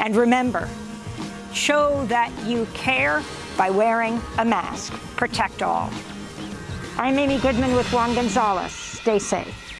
And remember, show that you care by wearing a mask. Protect all. I'm Amy Goodman with Juan Gonzalez. Stay safe.